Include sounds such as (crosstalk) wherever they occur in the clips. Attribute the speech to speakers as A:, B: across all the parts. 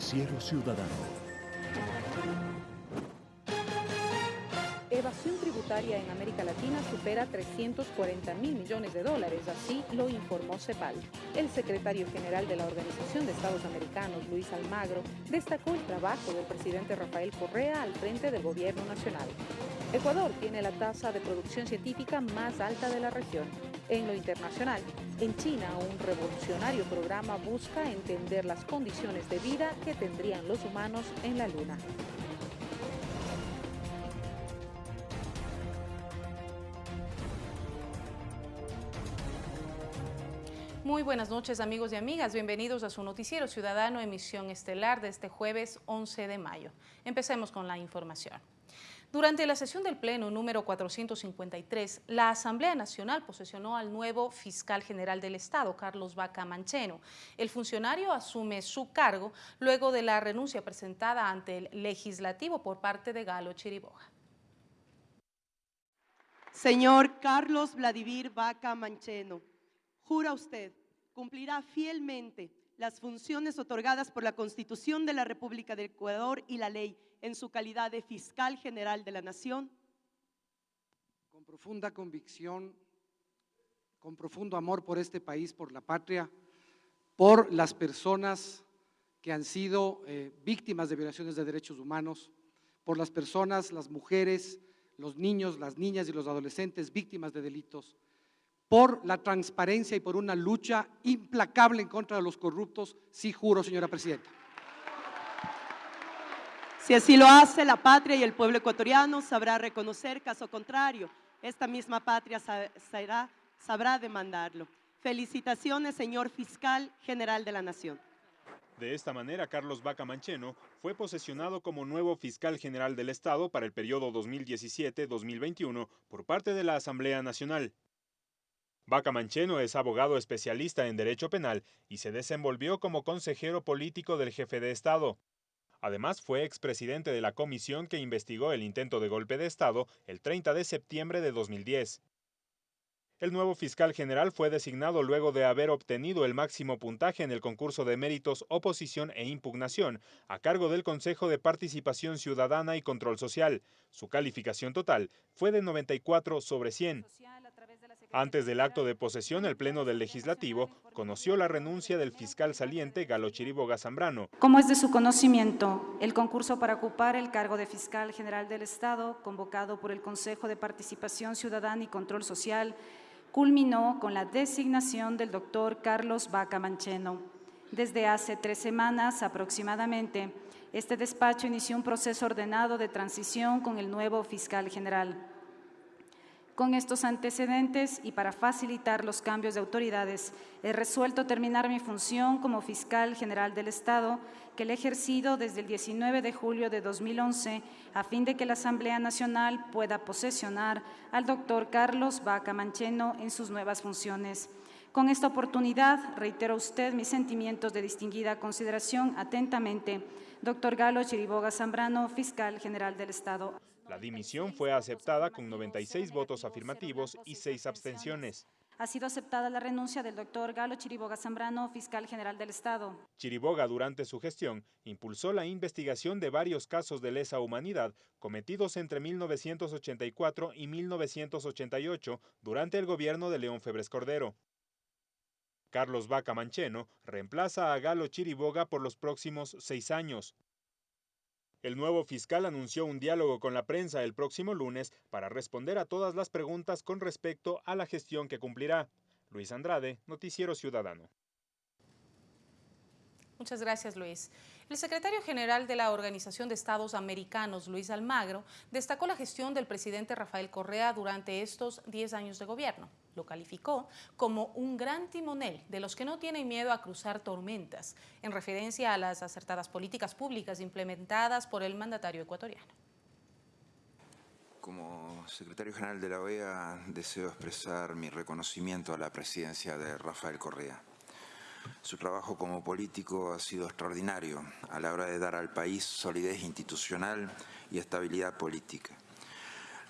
A: Noticiero Ciudadano.
B: Evasión tributaria en América Latina supera 340 mil millones de dólares, así lo informó CEPAL. El secretario general de la Organización de Estados Americanos, Luis Almagro, destacó el trabajo del presidente Rafael Correa al frente del gobierno nacional. Ecuador tiene la tasa de producción científica más alta de la región. En lo internacional, en China un revolucionario programa busca entender las condiciones de vida que tendrían los humanos en la Luna. Muy buenas noches amigos y amigas, bienvenidos a su noticiero ciudadano emisión estelar de este jueves 11 de mayo. Empecemos con la información. Durante la sesión del Pleno número 453, la Asamblea Nacional posesionó al nuevo fiscal general del Estado, Carlos Vaca Mancheno. El funcionario asume su cargo luego de la renuncia presentada ante el Legislativo por parte de Galo Chiriboga.
C: Señor Carlos Vladimir Vaca Mancheno, Jura usted cumplirá fielmente las funciones otorgadas por la Constitución de la República de Ecuador y la ley en su calidad de fiscal general de la Nación.
D: Con profunda convicción, con profundo amor por este país, por la patria, por las personas que han sido eh, víctimas de violaciones de derechos humanos, por las personas, las mujeres, los niños, las niñas y los adolescentes víctimas de delitos, por la transparencia y por una lucha implacable en contra de los corruptos, sí juro, señora Presidenta.
C: Si así lo hace la patria y el pueblo ecuatoriano, sabrá reconocer, caso contrario, esta misma patria sabrá, sabrá demandarlo. Felicitaciones, señor fiscal general de la Nación.
E: De esta manera, Carlos Vaca Mancheno fue posesionado como nuevo fiscal general del Estado para el periodo 2017-2021 por parte de la Asamblea Nacional. Vaca Mancheno es abogado especialista en Derecho Penal y se desenvolvió como consejero político del jefe de Estado. Además, fue expresidente de la comisión que investigó el intento de golpe de Estado el 30 de septiembre de 2010. El nuevo fiscal general fue designado luego de haber obtenido el máximo puntaje en el concurso de méritos Oposición e Impugnación a cargo del Consejo de Participación Ciudadana y Control Social. Su calificación total fue de 94 sobre 100. Antes del acto de posesión, el Pleno del Legislativo conoció la renuncia del fiscal saliente Galo Chiriboga Zambrano.
F: Como es de su conocimiento, el concurso para ocupar el cargo de fiscal general del Estado, convocado por el Consejo de Participación Ciudadana y Control Social, culminó con la designación del doctor Carlos Vaca Mancheno. Desde hace tres semanas aproximadamente, este despacho inició un proceso ordenado de transición con el nuevo fiscal general. Con estos antecedentes y para facilitar los cambios de autoridades, he resuelto terminar mi función como fiscal general del Estado, que le he ejercido desde el 19 de julio de 2011, a fin de que la Asamblea Nacional pueda posesionar al doctor Carlos Vaca Mancheno en sus nuevas funciones. Con esta oportunidad reitero a usted mis sentimientos de distinguida consideración atentamente. Doctor Galo Chiriboga Zambrano, fiscal general del Estado.
E: La dimisión fue aceptada con 96 votos afirmativos y 6 abstenciones.
F: Ha sido aceptada la renuncia del doctor Galo Chiriboga Zambrano, fiscal general del Estado.
E: Chiriboga, durante su gestión, impulsó la investigación de varios casos de lesa humanidad cometidos entre 1984 y 1988 durante el gobierno de León Febres Cordero. Carlos Vaca Mancheno reemplaza a Galo Chiriboga por los próximos seis años. El nuevo fiscal anunció un diálogo con la prensa el próximo lunes para responder a todas las preguntas con respecto a la gestión que cumplirá. Luis Andrade, Noticiero Ciudadano.
B: Muchas gracias, Luis. El secretario general de la Organización de Estados Americanos, Luis Almagro, destacó la gestión del presidente Rafael Correa durante estos 10 años de gobierno. Lo calificó como un gran timonel de los que no tienen miedo a cruzar tormentas, en referencia a las acertadas políticas públicas implementadas por el mandatario ecuatoriano.
G: Como secretario general de la OEA, deseo expresar mi reconocimiento a la presidencia de Rafael Correa su trabajo como político ha sido extraordinario a la hora de dar al país solidez institucional y estabilidad política.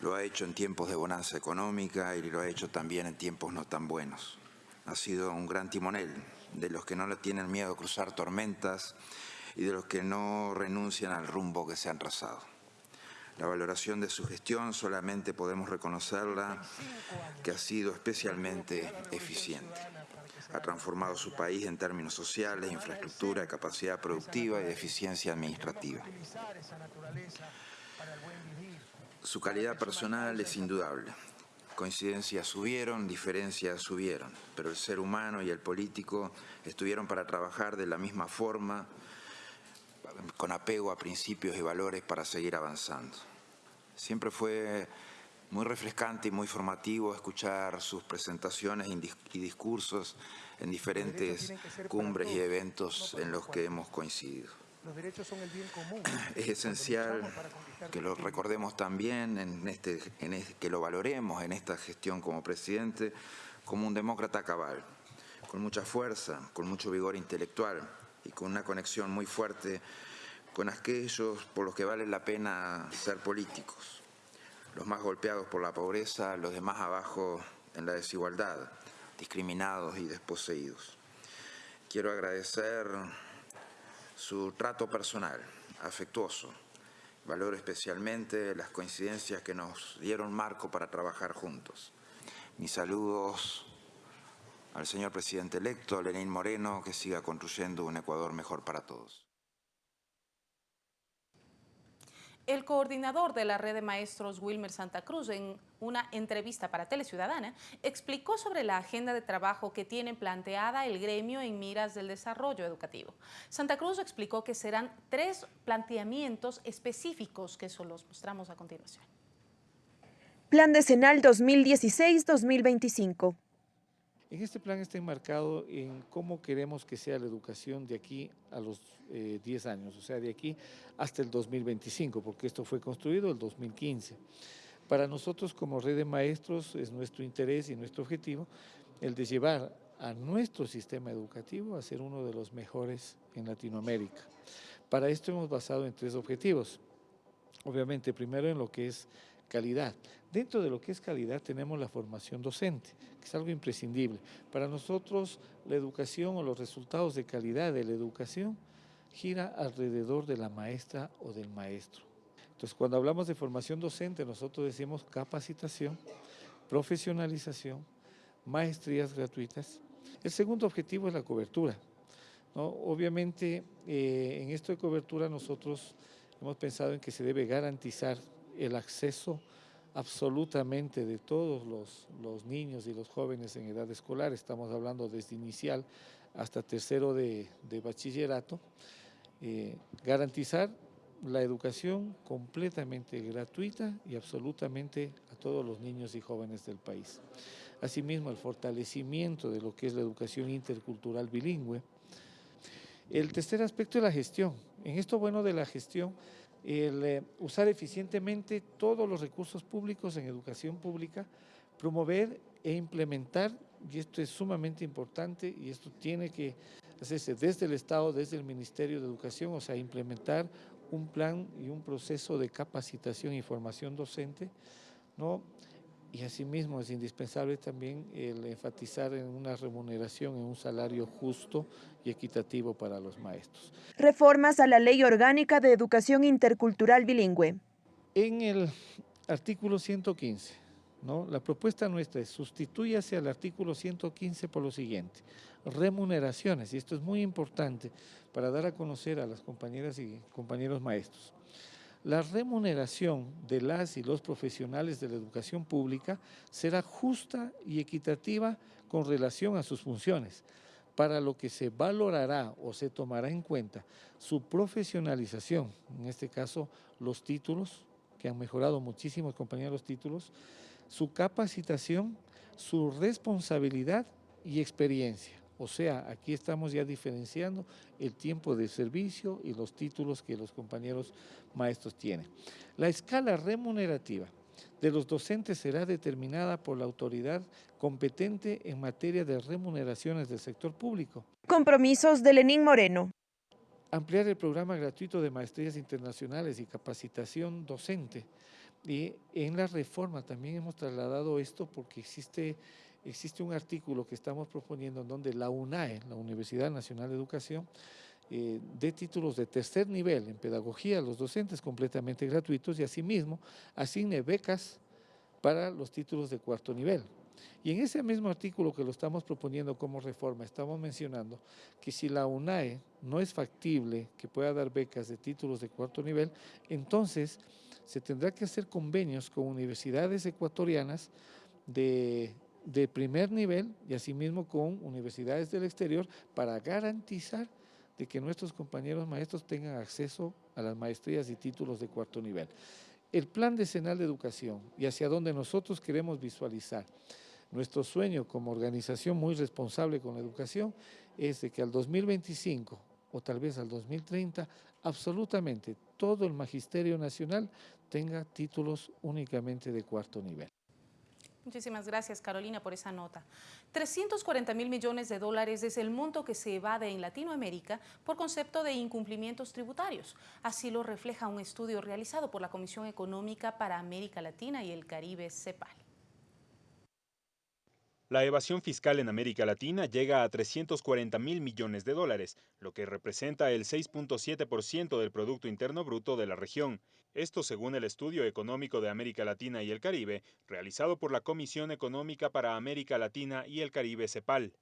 G: Lo ha hecho en tiempos de bonanza económica y lo ha hecho también en tiempos no tan buenos. Ha sido un gran timonel de los que no le tienen miedo a cruzar tormentas y de los que no renuncian al rumbo que se han trazado. La valoración de su gestión solamente podemos reconocerla que ha sido especialmente eficiente. Ha transformado su país en términos sociales, infraestructura, capacidad productiva y eficiencia administrativa. Su calidad personal es indudable. Coincidencias subieron, diferencias subieron, pero el ser humano y el político estuvieron para trabajar de la misma forma, con apego a principios y valores para seguir avanzando. Siempre fue muy refrescante y muy formativo escuchar sus presentaciones y discursos en diferentes cumbres y eventos en los que hemos coincidido. Los derechos son el bien común. (clears throat) Es esencial que lo recordemos también, en este, en que lo valoremos en esta gestión como presidente, como un demócrata cabal, con mucha fuerza, con mucho vigor intelectual y con una conexión muy fuerte con aquellos por los que vale la pena ser políticos, los más golpeados por la pobreza, los de más abajo en la desigualdad, discriminados y desposeídos. Quiero agradecer su trato personal, afectuoso. Valoro especialmente las coincidencias que nos dieron marco para trabajar juntos. Mis saludos al señor presidente electo, Lenín Moreno, que siga construyendo un Ecuador mejor para todos.
B: El coordinador de la red de maestros Wilmer Santa Cruz en una entrevista para Teleciudadana explicó sobre la agenda de trabajo que tiene planteada el gremio en miras del desarrollo educativo. Santa Cruz explicó que serán tres planteamientos específicos que eso los mostramos a continuación.
A: Plan decenal 2016-2025.
H: En este plan está enmarcado en cómo queremos que sea la educación de aquí a los 10 eh, años, o sea, de aquí hasta el 2025, porque esto fue construido el 2015. Para nosotros como red de maestros es nuestro interés y nuestro objetivo el de llevar a nuestro sistema educativo a ser uno de los mejores en Latinoamérica. Para esto hemos basado en tres objetivos. Obviamente, primero en lo que es calidad. Dentro de lo que es calidad tenemos la formación docente, que es algo imprescindible. Para nosotros la educación o los resultados de calidad de la educación gira alrededor de la maestra o del maestro. Entonces cuando hablamos de formación docente nosotros decimos capacitación, profesionalización, maestrías gratuitas. El segundo objetivo es la cobertura. Obviamente eh, en esto de cobertura nosotros hemos pensado en que se debe garantizar el acceso absolutamente de todos los, niños y los jóvenes en edad escolar, estamos hablando desde inicial hasta tercero de, bachillerato, eh, garantizar la educación completamente gratuita y absolutamente a todos los niños y jóvenes del país. Asimismo, el fortalecimiento de lo que es la educación intercultural bilingüe. El tercer aspecto es la gestión. En esto bueno de la gestión, el eh, usar eficientemente todos los recursos públicos en educación pública, promover e implementar, y esto es sumamente importante, y esto tiene que hacerse desde el Estado, desde el Ministerio de Educación, o sea, implementar un plan y un proceso de capacitación y formación docente, ¿no? Y asimismo es indispensable también el enfatizar en una remuneración, en un salario justo y equitativo para los maestros.
A: Reformas a la Ley Orgánica de Educación Intercultural Bilingüe.
H: En el artículo 115, ¿no? la propuesta nuestra es sustituyase al artículo 115 por lo siguiente, remuneraciones, y esto es muy importante para dar a conocer a las compañeras y compañeros maestros la remuneración de las y los profesionales de la educación pública será justa y equitativa con relación a sus funciones, para lo que se valorará o se tomará en cuenta su profesionalización, en este caso los títulos, que han mejorado muchísimo compañeros los títulos, su capacitación, su responsabilidad y experiencia. O sea, aquí estamos ya diferenciando el tiempo de servicio y los títulos que los compañeros maestros tienen. La escala remunerativa de los docentes será determinada por la autoridad competente en materia de remuneraciones del sector público.
A: Compromisos de Lenín Moreno.
H: Ampliar el programa gratuito de maestrías internacionales y capacitación docente. Y en la reforma también hemos trasladado esto porque existe existe un artículo que estamos proponiendo en donde la UNAE, la Universidad Nacional de Educación, eh, de títulos de tercer nivel en pedagogía a los docentes completamente gratuitos y asimismo asigne becas para los títulos de cuarto nivel. Y en ese mismo artículo que lo estamos proponiendo como reforma, estamos mencionando que si la UNAE no es factible que pueda dar becas de títulos de cuarto nivel, entonces se tendrá que hacer convenios con universidades ecuatorianas de, de primer nivel y asimismo con universidades del exterior para garantizar de que nuestros compañeros maestros tengan acceso a las maestrías y títulos de cuarto nivel. El plan decenal de educación y hacia donde nosotros queremos visualizar nuestro sueño como organización muy responsable con la educación es de que al 2025 o tal vez al 2030 absolutamente todo el magisterio nacional tenga títulos únicamente de cuarto nivel.
I: Muchísimas gracias, Carolina, por esa nota. 340 mil millones de dólares es el monto que se evade en Latinoamérica por concepto de incumplimientos tributarios. Así lo refleja un estudio realizado por la Comisión Económica para América Latina y el Caribe, CEPAL.
E: La evasión fiscal en América Latina llega a 340 mil millones de dólares, lo que representa el 6.7% del Producto Interno Bruto de la región. Esto según el Estudio Económico de América Latina y el Caribe, realizado por la Comisión Económica para América Latina y el Caribe CEPAL.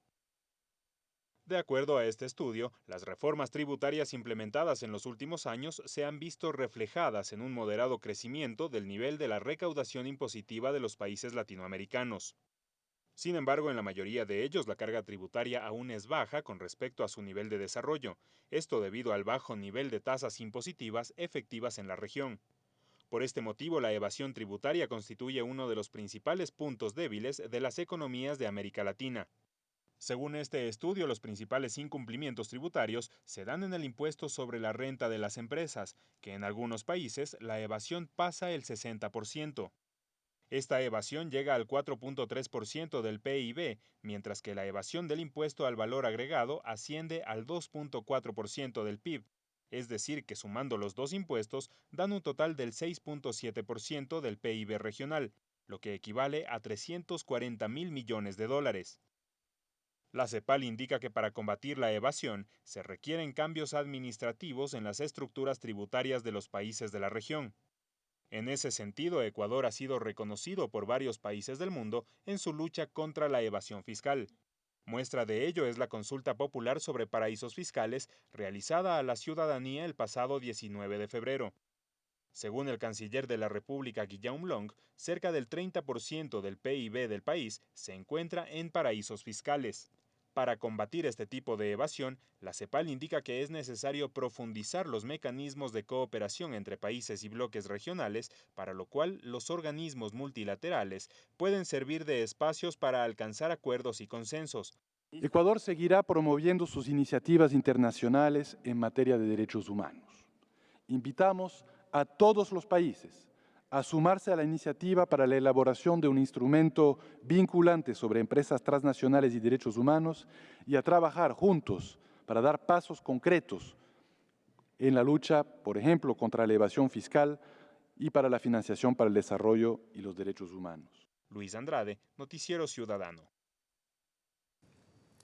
E: De acuerdo a este estudio, las reformas tributarias implementadas en los últimos años se han visto reflejadas en un moderado crecimiento del nivel de la recaudación impositiva de los países latinoamericanos. Sin embargo, en la mayoría de ellos la carga tributaria aún es baja con respecto a su nivel de desarrollo, esto debido al bajo nivel de tasas impositivas efectivas en la región. Por este motivo, la evasión tributaria constituye uno de los principales puntos débiles de las economías de América Latina. Según este estudio, los principales incumplimientos tributarios se dan en el impuesto sobre la renta de las empresas, que en algunos países la evasión pasa el 60%. Esta evasión llega al 4.3% del PIB, mientras que la evasión del impuesto al valor agregado asciende al 2.4% del PIB, es decir, que sumando los dos impuestos dan un total del 6.7% del PIB regional, lo que equivale a 340 mil millones de dólares. La CEPAL indica que para combatir la evasión se requieren cambios administrativos en las estructuras tributarias de los países de la región. En ese sentido, Ecuador ha sido reconocido por varios países del mundo en su lucha contra la evasión fiscal. Muestra de ello es la consulta popular sobre paraísos fiscales realizada a la ciudadanía el pasado 19 de febrero. Según el canciller de la República Guillaume Long, cerca del 30% del PIB del país se encuentra en paraísos fiscales. Para combatir este tipo de evasión, la CEPAL indica que es necesario profundizar los mecanismos de cooperación entre países y bloques regionales, para lo cual los organismos multilaterales pueden servir de espacios para alcanzar acuerdos y consensos.
J: Ecuador seguirá promoviendo sus iniciativas internacionales en materia de derechos humanos. Invitamos a todos los países a sumarse a la iniciativa para la elaboración de un instrumento vinculante sobre empresas transnacionales y derechos humanos y a trabajar juntos para dar pasos concretos en la lucha, por ejemplo, contra la evasión fiscal y para la financiación para el desarrollo y los derechos humanos.
E: Luis Andrade, Noticiero Ciudadano.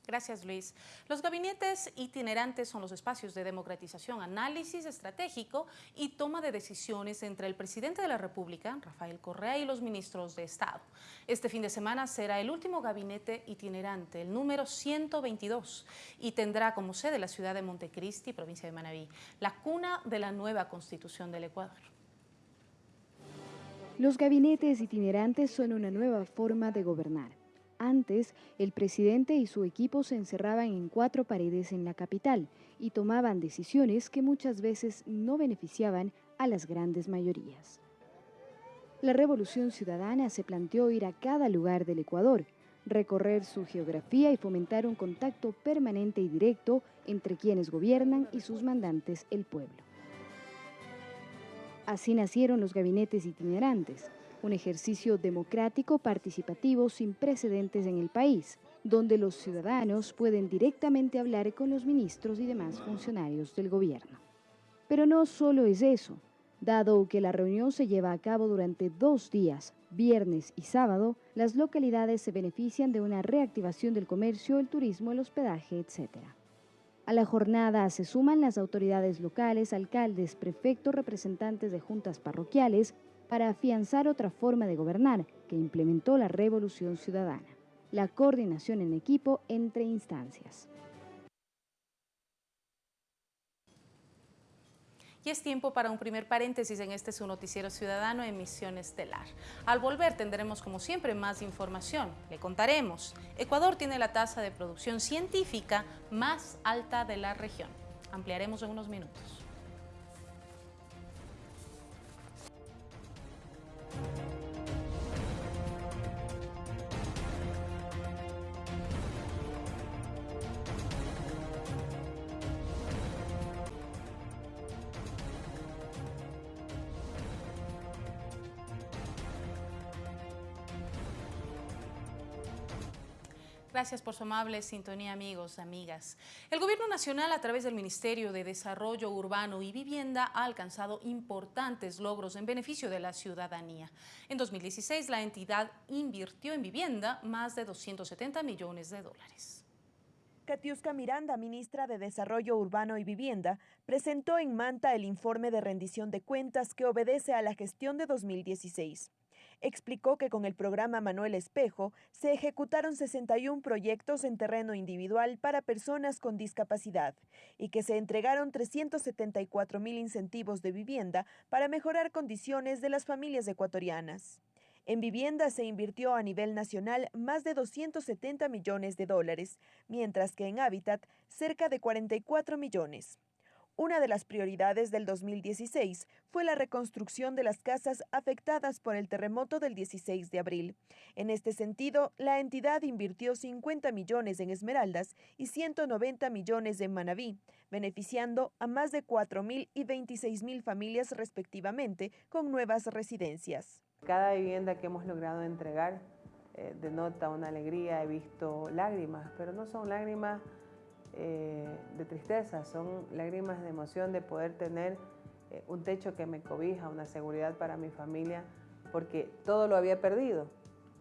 I: Gracias, Luis. Los gabinetes itinerantes son los espacios de democratización, análisis estratégico y toma de decisiones entre el presidente de la República, Rafael Correa, y los ministros de Estado. Este fin de semana será el último gabinete itinerante, el número 122, y tendrá como sede la ciudad de Montecristi, provincia de Manabí, la cuna de la nueva Constitución del Ecuador.
K: Los gabinetes itinerantes son una nueva forma de gobernar antes, el presidente y su equipo se encerraban en cuatro paredes en la capital y tomaban decisiones que muchas veces no beneficiaban a las grandes mayorías. La revolución ciudadana se planteó ir a cada lugar del Ecuador, recorrer su geografía y fomentar un contacto permanente y directo entre quienes gobiernan y sus mandantes, el pueblo. Así nacieron los gabinetes itinerantes, un ejercicio democrático participativo sin precedentes en el país, donde los ciudadanos pueden directamente hablar con los ministros y demás funcionarios del gobierno. Pero no solo es eso. Dado que la reunión se lleva a cabo durante dos días, viernes y sábado, las localidades se benefician de una reactivación del comercio, el turismo, el hospedaje, etc. A la jornada se suman las autoridades locales, alcaldes, prefectos, representantes de juntas parroquiales, para afianzar otra forma de gobernar que implementó la Revolución Ciudadana, la coordinación en equipo entre instancias.
I: Y es tiempo para un primer paréntesis en este su noticiero ciudadano Emisión Estelar. Al volver tendremos como siempre más información. Le contaremos, Ecuador tiene la tasa de producción científica más alta de la región. Ampliaremos en unos minutos. Gracias por su amable sintonía, amigos, amigas. El Gobierno Nacional, a través del Ministerio de Desarrollo Urbano y Vivienda, ha alcanzado importantes logros en beneficio de la ciudadanía. En 2016, la entidad invirtió en vivienda más de 270 millones de dólares.
A: Katiuska Miranda, ministra de Desarrollo Urbano y Vivienda, presentó en Manta el informe de rendición de cuentas que obedece a la gestión de 2016 explicó que con el programa Manuel Espejo se ejecutaron 61 proyectos en terreno individual para personas con discapacidad y que se entregaron 374 mil incentivos de vivienda para mejorar condiciones de las familias ecuatorianas. En vivienda se invirtió a nivel nacional más de 270 millones de dólares, mientras que en hábitat cerca de 44 millones. Una de las prioridades del 2016 fue la reconstrucción de las casas afectadas por el terremoto del 16 de abril. En este sentido, la entidad invirtió 50 millones en Esmeraldas y 190 millones en Manabí, beneficiando a más de 4.000 y 26.000 familias respectivamente con nuevas residencias.
L: Cada vivienda que hemos logrado entregar eh, denota una alegría, he visto lágrimas, pero no son lágrimas eh, de tristeza, son lágrimas de emoción de poder tener eh, un techo que me cobija, una seguridad para mi familia, porque todo lo había perdido,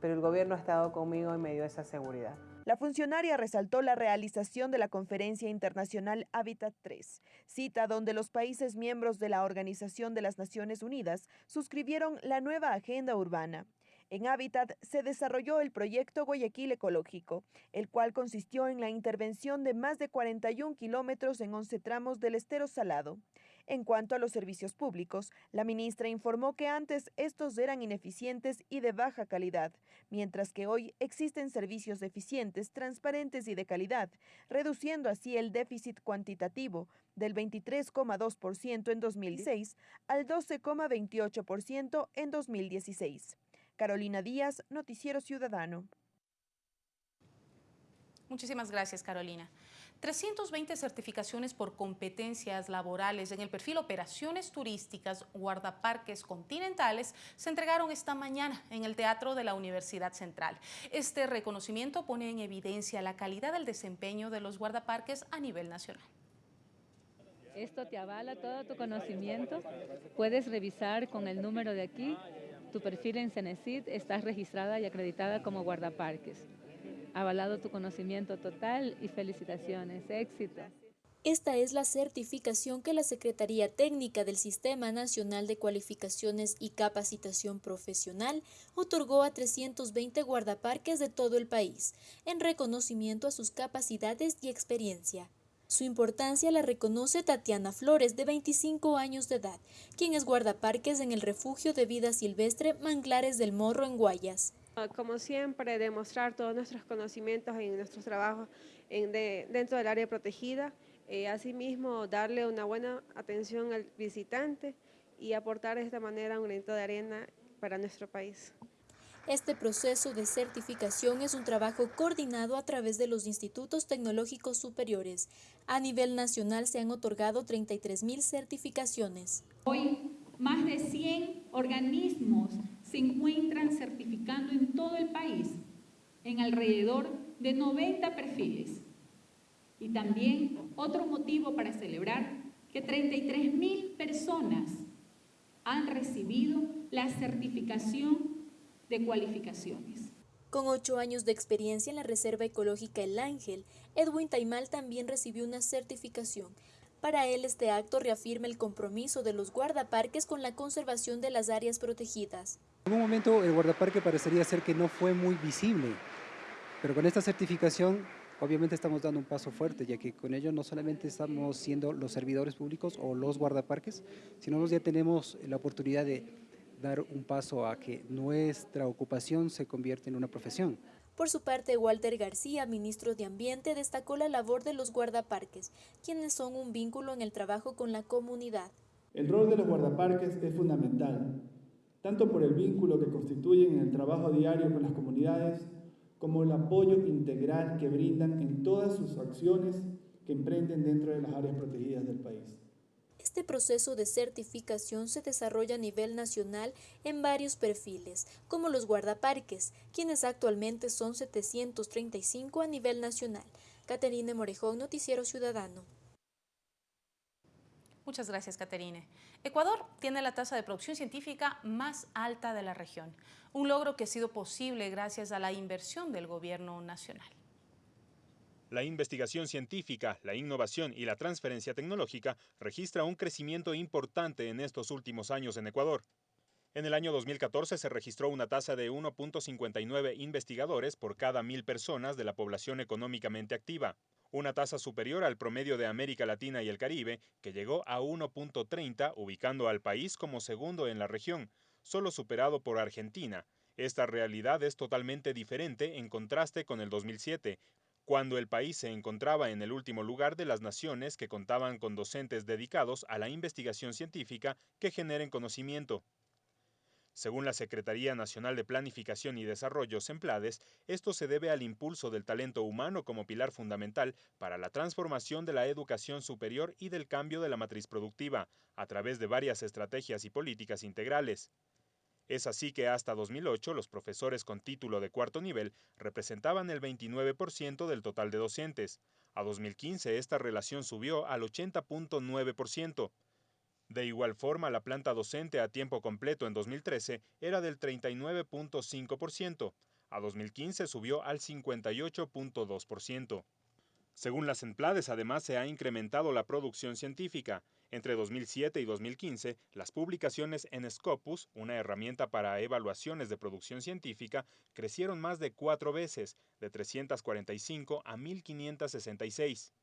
L: pero el gobierno ha estado conmigo y me dio esa seguridad.
A: La funcionaria resaltó la realización de la Conferencia Internacional Habitat 3, cita donde los países miembros de la Organización de las Naciones Unidas suscribieron la nueva Agenda Urbana. En Hábitat se desarrolló el proyecto Guayaquil Ecológico, el cual consistió en la intervención de más de 41 kilómetros en 11 tramos del estero salado. En cuanto a los servicios públicos, la ministra informó que antes estos eran ineficientes y de baja calidad, mientras que hoy existen servicios eficientes, transparentes y de calidad, reduciendo así el déficit cuantitativo del 23,2% en 2006 al 12,28% en 2016. Carolina Díaz, Noticiero Ciudadano.
I: Muchísimas gracias, Carolina. 320 certificaciones por competencias laborales en el perfil Operaciones Turísticas Guardaparques Continentales se entregaron esta mañana en el Teatro de la Universidad Central. Este reconocimiento pone en evidencia la calidad del desempeño de los guardaparques a nivel nacional.
M: Esto te avala todo tu conocimiento. Puedes revisar con el número de aquí tu perfil en Cenecit está registrada y acreditada como guardaparques. Avalado tu conocimiento total y felicitaciones. Éxito.
N: Esta es la certificación que la Secretaría Técnica del Sistema Nacional de Cualificaciones y Capacitación Profesional otorgó a 320 guardaparques de todo el país, en reconocimiento a sus capacidades y experiencia. Su importancia la reconoce Tatiana Flores, de 25 años de edad, quien es guardaparques en el refugio de vida silvestre Manglares del Morro en Guayas.
O: Como siempre, demostrar todos nuestros conocimientos en nuestros trabajos dentro del área protegida, eh, asimismo darle una buena atención al visitante y aportar de esta manera un granito de arena para nuestro país.
N: Este proceso de certificación es un trabajo coordinado a través de los institutos tecnológicos superiores. A nivel nacional se han otorgado 33 mil certificaciones.
P: Hoy, más de 100 organismos se encuentran certificando en todo el país, en alrededor de 90 perfiles. Y también otro motivo para celebrar que 33 mil personas han recibido la certificación de cualificaciones.
N: Con ocho años de experiencia en la Reserva Ecológica El Ángel, Edwin Taimal también recibió una certificación. Para él, este acto reafirma el compromiso de los guardaparques con la conservación de las áreas protegidas.
Q: En un momento el guardaparque parecería ser que no fue muy visible, pero con esta certificación obviamente estamos dando un paso fuerte, ya que con ello no solamente estamos siendo los servidores públicos o los guardaparques, sino ya tenemos la oportunidad de dar un paso a que nuestra ocupación se convierta en una profesión.
N: Por su parte, Walter García, ministro de Ambiente, destacó la labor de los guardaparques, quienes son un vínculo en el trabajo con la comunidad.
R: El rol de los guardaparques es fundamental, tanto por el vínculo que constituyen en el trabajo diario con las comunidades, como el apoyo integral que brindan en todas sus acciones que emprenden dentro de las áreas protegidas del país.
N: Este proceso de certificación se desarrolla a nivel nacional en varios perfiles, como los guardaparques, quienes actualmente son 735 a nivel nacional. Caterine Morejón, Noticiero Ciudadano.
I: Muchas gracias, Caterine. Ecuador tiene la tasa de producción científica más alta de la región, un logro que ha sido posible gracias a la inversión del gobierno nacional.
E: La investigación científica, la innovación y la transferencia tecnológica registra un crecimiento importante en estos últimos años en Ecuador. En el año 2014 se registró una tasa de 1.59 investigadores por cada mil personas de la población económicamente activa, una tasa superior al promedio de América Latina y el Caribe, que llegó a 1.30, ubicando al país como segundo en la región, solo superado por Argentina. Esta realidad es totalmente diferente en contraste con el 2007, cuando el país se encontraba en el último lugar de las naciones que contaban con docentes dedicados a la investigación científica que generen conocimiento. Según la Secretaría Nacional de Planificación y Desarrollo, SEMPLADES, esto se debe al impulso del talento humano como pilar fundamental para la transformación de la educación superior y del cambio de la matriz productiva, a través de varias estrategias y políticas integrales. Es así que hasta 2008 los profesores con título de cuarto nivel representaban el 29% del total de docentes. A 2015 esta relación subió al 80.9%. De igual forma, la planta docente a tiempo completo en 2013 era del 39.5%, a 2015 subió al 58.2%. Según las Emplades, además se ha incrementado la producción científica. Entre 2007 y 2015, las publicaciones en Scopus, una herramienta para evaluaciones de producción científica, crecieron más de cuatro veces, de 345 a 1566.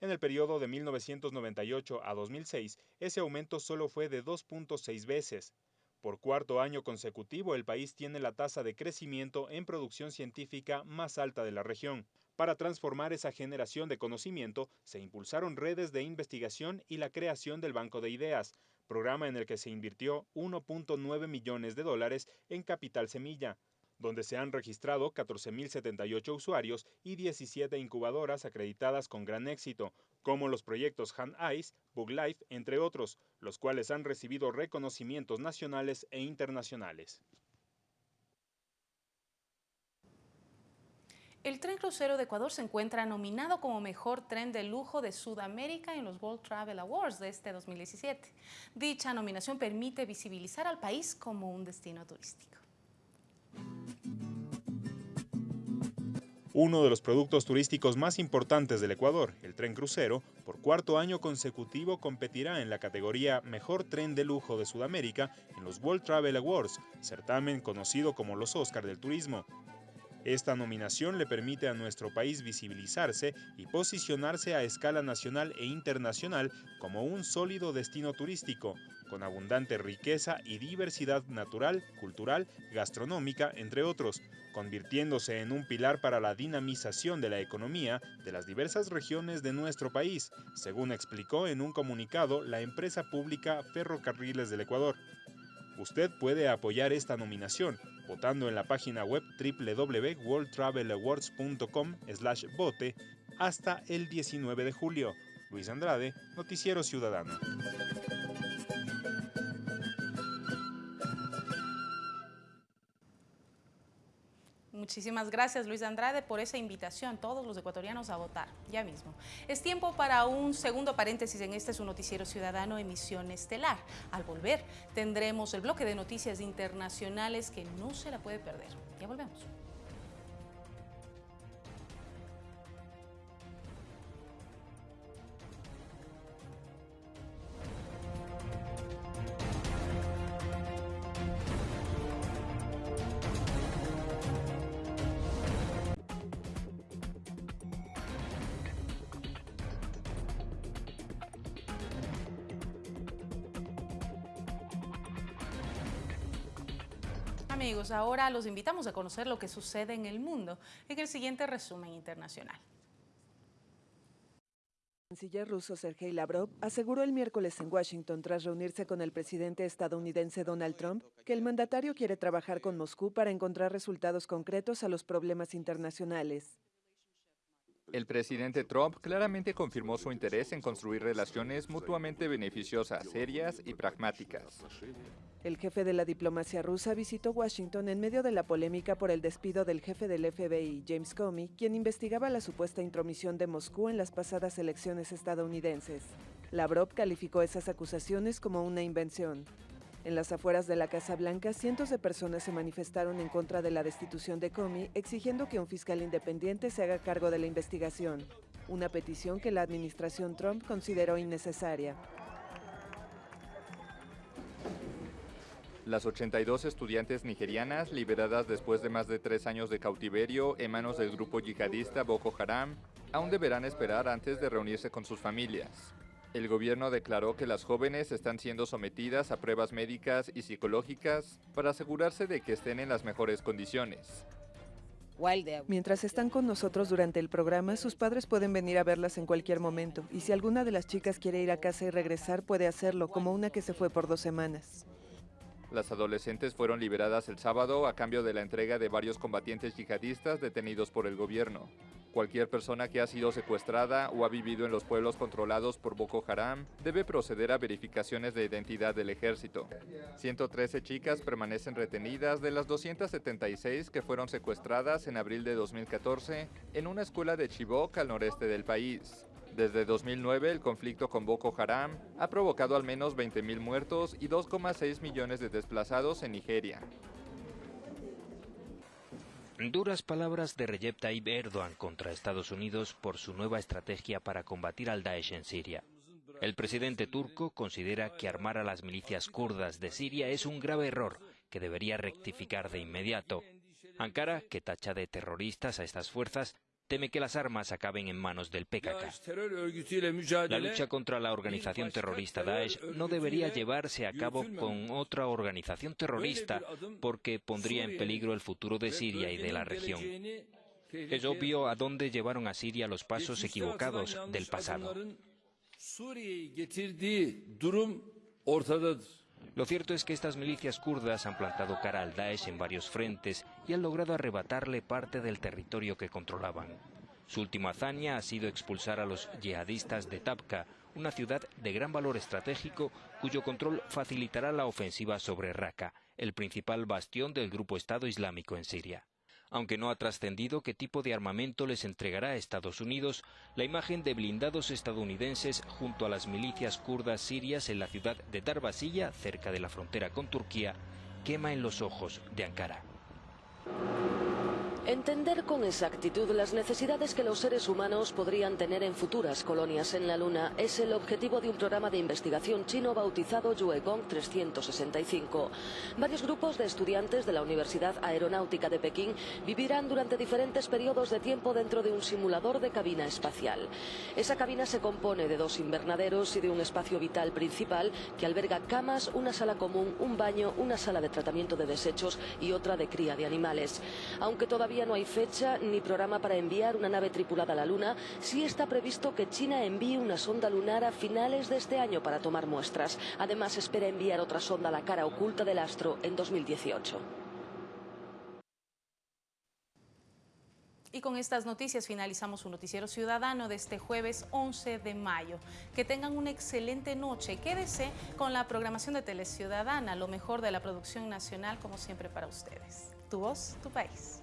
E: En el periodo de 1998 a 2006, ese aumento solo fue de 2.6 veces. Por cuarto año consecutivo, el país tiene la tasa de crecimiento en producción científica más alta de la región. Para transformar esa generación de conocimiento, se impulsaron redes de investigación y la creación del Banco de Ideas, programa en el que se invirtió 1.9 millones de dólares en capital semilla, donde se han registrado 14.078 usuarios y 17 incubadoras acreditadas con gran éxito, como los proyectos Han Ice, Bug Life, entre otros, los cuales han recibido reconocimientos nacionales e internacionales.
I: El tren crucero de Ecuador se encuentra nominado como mejor tren de lujo de Sudamérica en los World Travel Awards de este 2017. Dicha nominación permite visibilizar al país como un destino turístico.
E: Uno de los productos turísticos más importantes del Ecuador, el tren crucero, por cuarto año consecutivo competirá en la categoría Mejor Tren de Lujo de Sudamérica en los World Travel Awards, certamen conocido como los Oscar del Turismo. Esta nominación le permite a nuestro país visibilizarse y posicionarse a escala nacional e internacional como un sólido destino turístico, con abundante riqueza y diversidad natural, cultural, gastronómica, entre otros, convirtiéndose en un pilar para la dinamización de la economía de las diversas regiones de nuestro país, según explicó en un comunicado la empresa pública Ferrocarriles del Ecuador. Usted puede apoyar esta nominación votando en la página web www.worldtravelawards.com/vote hasta el 19 de julio. Luis Andrade, Noticiero Ciudadano.
I: Muchísimas gracias Luis Andrade por esa invitación, todos los ecuatorianos a votar, ya mismo. Es tiempo para un segundo paréntesis en este su noticiero ciudadano emisión estelar. Al volver tendremos el bloque de noticias internacionales que no se la puede perder. Ya volvemos. Amigos, ahora los invitamos a conocer lo que sucede en el mundo en el siguiente resumen internacional.
S: El canciller ruso Sergei Lavrov aseguró el miércoles en Washington, tras reunirse con el presidente estadounidense Donald Trump, que el mandatario quiere trabajar con Moscú para encontrar resultados concretos a los problemas internacionales.
T: El presidente Trump claramente confirmó su interés en construir relaciones mutuamente beneficiosas, serias y pragmáticas.
S: El jefe de la diplomacia rusa visitó Washington en medio de la polémica por el despido del jefe del FBI, James Comey, quien investigaba la supuesta intromisión de Moscú en las pasadas elecciones estadounidenses. Lavrov calificó esas acusaciones como una invención. En las afueras de la Casa Blanca, cientos de personas se manifestaron en contra de la destitución de Comey, exigiendo que un fiscal independiente se haga cargo de la investigación, una petición que la administración Trump consideró innecesaria.
T: Las 82 estudiantes nigerianas, liberadas después de más de tres años de cautiverio en manos del grupo yihadista Boko Haram, aún deberán esperar antes de reunirse con sus familias. El gobierno declaró que las jóvenes están siendo sometidas a pruebas médicas y psicológicas para asegurarse de que estén en las mejores condiciones.
S: Mientras están con nosotros durante el programa, sus padres pueden venir a verlas en cualquier momento, y si alguna de las chicas quiere ir a casa y regresar, puede hacerlo, como una que se fue por dos semanas.
T: Las adolescentes fueron liberadas el sábado a cambio de la entrega de varios combatientes yihadistas detenidos por el gobierno. Cualquier persona que ha sido secuestrada o ha vivido en los pueblos controlados por Boko Haram debe proceder a verificaciones de identidad del ejército. 113 chicas permanecen retenidas de las 276 que fueron secuestradas en abril de 2014 en una escuela de Chibok al noreste del país. Desde 2009, el conflicto con Boko Haram ha provocado al menos 20.000 muertos y 2,6 millones de desplazados en Nigeria.
U: Duras palabras de Recep Tayyip Erdogan contra Estados Unidos por su nueva estrategia para combatir al Daesh en Siria. El presidente turco considera que armar a las milicias kurdas de Siria es un grave error que debería rectificar de inmediato. Ankara, que tacha de terroristas a estas fuerzas, teme que las armas acaben en manos del PKK. La lucha contra la organización terrorista Daesh no debería llevarse a cabo con otra organización terrorista porque pondría en peligro el futuro de Siria y de la región. Es obvio a dónde llevaron a Siria los pasos equivocados del pasado. Lo cierto es que estas milicias kurdas han plantado cara al Daesh en varios frentes y han logrado arrebatarle parte del territorio que controlaban. Su última hazaña ha sido expulsar a los yihadistas de Tabqa, una ciudad de gran valor estratégico cuyo control facilitará la ofensiva sobre Raqqa, el principal bastión del grupo Estado Islámico en Siria. Aunque no ha trascendido qué tipo de armamento les entregará a Estados Unidos, la imagen de blindados estadounidenses junto a las milicias kurdas sirias en la ciudad de Darbasilla, cerca de la frontera con Turquía, quema en los ojos de Ankara.
V: Entender con exactitud las necesidades que los seres humanos podrían tener en futuras colonias en la Luna es el objetivo de un programa de investigación chino bautizado Yuegong 365. Varios grupos de estudiantes de la Universidad Aeronáutica de Pekín vivirán durante diferentes periodos de tiempo dentro de un simulador de cabina espacial. Esa cabina se compone de dos invernaderos y de un espacio vital principal que alberga camas, una sala común, un baño, una sala de tratamiento de desechos y otra de cría de animales. Aunque todavía no hay fecha ni programa para enviar una nave tripulada a la Luna, sí está previsto que China envíe una sonda lunar a finales de este año para tomar muestras. Además, espera enviar otra sonda a la cara oculta del astro en 2018.
I: Y con estas noticias finalizamos su noticiero ciudadano de este jueves 11 de mayo. Que tengan una excelente noche. Quédese con la programación de Teleciudadana, lo mejor de la producción nacional como siempre para ustedes. Tu voz, tu país.